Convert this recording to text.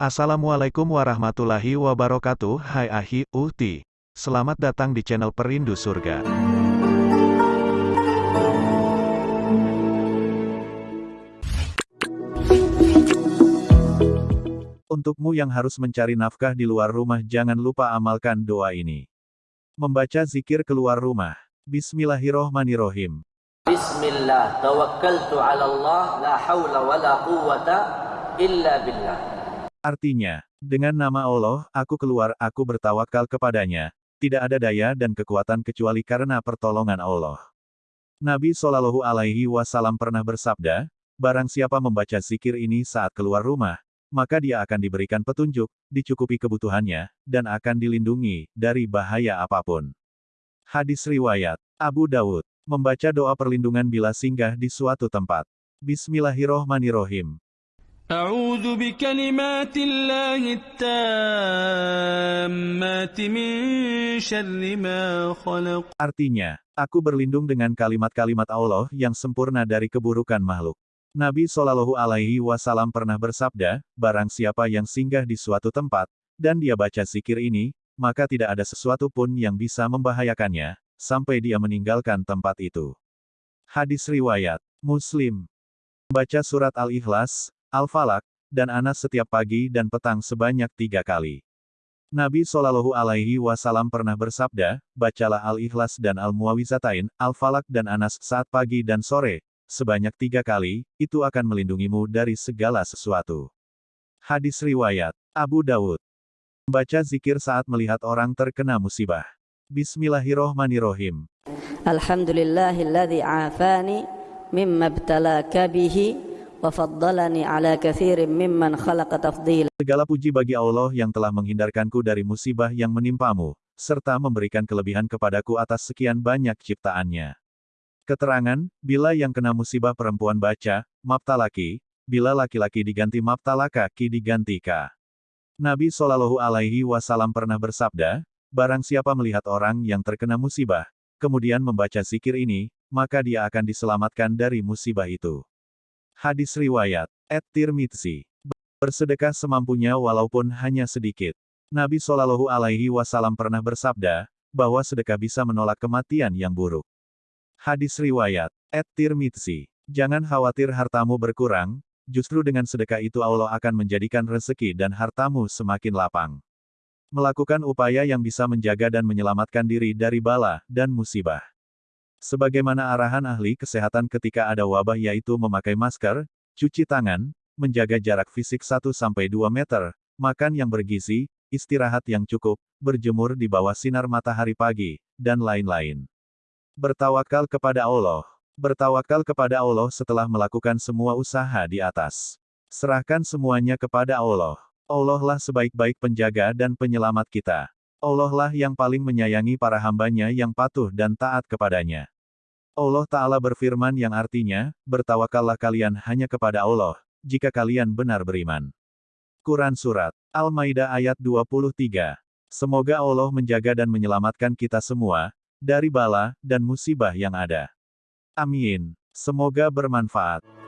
Assalamualaikum warahmatullahi wabarakatuh Hai Ahi, Uhti Selamat datang di channel Perindu Surga Untukmu yang harus mencari nafkah di luar rumah jangan lupa amalkan doa ini. Membaca zikir keluar rumah. Bismillahirrohmanirrohim. Bismillah, tawakkaltu ala Allah, la hawla wa la quwwata illa billah. Artinya, dengan nama Allah, aku keluar, aku bertawakal kepadanya. Tidak ada daya dan kekuatan kecuali karena pertolongan Allah. Nabi Shallallahu Alaihi Wasallam pernah bersabda, barang siapa membaca zikir ini saat keluar rumah, maka dia akan diberikan petunjuk, dicukupi kebutuhannya, dan akan dilindungi dari bahaya apa pun. Hadis riwayat Abu Dawud membaca doa perlindungan bila singgah di suatu tempat. Bismillahirrohmanirrohim. أعوذ بكلمات الله التامات من شر ما خلق Artinya, aku berlindung dengan kalimat-kalimat Allah yang sempurna dari keburukan makhluk. Nabi Shallallahu Alaihi Wasallam pernah bersabda, barang siapa yang singgah di suatu tempat, dan dia baca zikir ini, maka tidak ada sesuatu pun yang bisa membahayakannya, sampai dia meninggalkan tempat itu. Hadis Riwayat Muslim Baca surat Al-Ikhlas, Al-Falak, dan Anas setiap pagi dan petang sebanyak tiga kali. Nabi Shallallahu Alaihi Wasallam pernah bersabda, bacalah Al-Ikhlas dan Al-Muawizatain, Al-Falak dan Anas saat pagi dan sore, sebanyak tiga kali, itu akan melindungimu dari segala sesuatu. Hadis Riwayat Abu Dawud Membaca zikir saat melihat orang terkena musibah. Bismillahirrohmanirrohim. Alhamdulillahilladzi afani mimma bihi Segala puji bagi Allah yang telah menghindarkanku dari musibah yang menimpamu, serta memberikan kelebihan kepadaku atas sekian banyak ciptaannya. Keterangan, bila yang kena musibah perempuan baca, maptalaki, bila laki-laki diganti maptalaka ki diganti ka. Nabi Shallallahu Alaihi Wasallam pernah bersabda, barang siapa melihat orang yang terkena musibah, kemudian membaca zikir ini, maka dia akan diselamatkan dari musibah itu. Hadis Riwayat, Et Tirmidzi. Bersedekah semampunya walaupun hanya sedikit. Nabi Shallallahu Alaihi Wasallam pernah bersabda, bahwa sedekah bisa menolak kematian yang buruk. Hadis Riwayat, Et Tirmidzi. Jangan khawatir hartamu berkurang, justru dengan sedekah itu Allah akan menjadikan rezeki dan hartamu semakin lapang. Melakukan upaya yang bisa menjaga dan menyelamatkan diri dari bala dan musibah. Sebagaimana arahan ahli kesehatan ketika ada wabah yaitu memakai masker, cuci tangan, menjaga jarak fisik 1-2 meter, makan yang bergizi, istirahat yang cukup, berjemur di bawah sinar matahari pagi, dan lain-lain. Bertawakal kepada Allah. Bertawakal kepada Allah setelah melakukan semua usaha di atas. Serahkan semuanya kepada Allah. Allah lah sebaik-baik penjaga dan penyelamat kita. Allah lah yang paling menyayangi para hambanya yang patuh dan taat kepadanya. Allah Ta'ala berfirman yang artinya, bertawakallah kalian hanya kepada Allah, jika kalian benar beriman. Quran Surat Al-Maidah ayat 23 Semoga Allah menjaga dan menyelamatkan kita semua, dari bala dan musibah yang ada. Amin. Semoga bermanfaat.